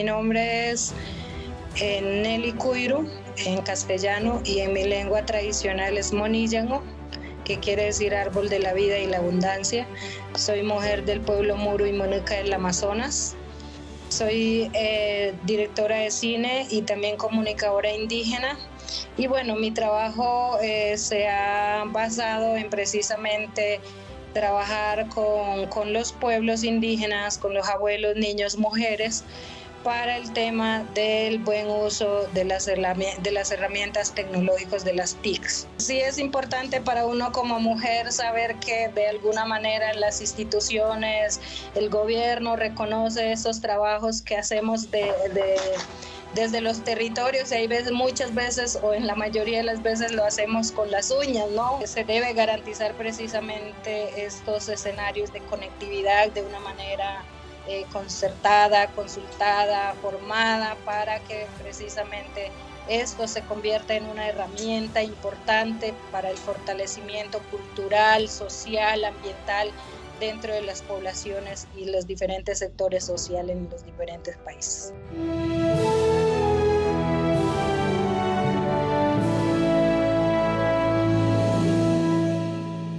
Mi nombre es eh, Nelly Cuiro en castellano y en mi lengua tradicional es Monillango, que quiere decir árbol de la vida y la abundancia. Soy mujer del pueblo Muro y Monuca del Amazonas. Soy eh, directora de cine y también comunicadora indígena. Y bueno, mi trabajo eh, se ha basado en precisamente trabajar con, con los pueblos indígenas, con los abuelos, niños, mujeres, para el tema del buen uso de las, de las herramientas tecnológicas de las TICs. Sí es importante para uno como mujer saber que de alguna manera las instituciones, el gobierno reconoce esos trabajos que hacemos de, desde los territorios y hay veces, muchas veces o en la mayoría de las veces lo hacemos con las uñas, ¿no? Se debe garantizar precisamente estos escenarios de conectividad de una manera eh, concertada, consultada, formada para que precisamente esto se convierta en una herramienta importante para el fortalecimiento cultural, social, ambiental dentro de las poblaciones y los diferentes sectores sociales en los diferentes países.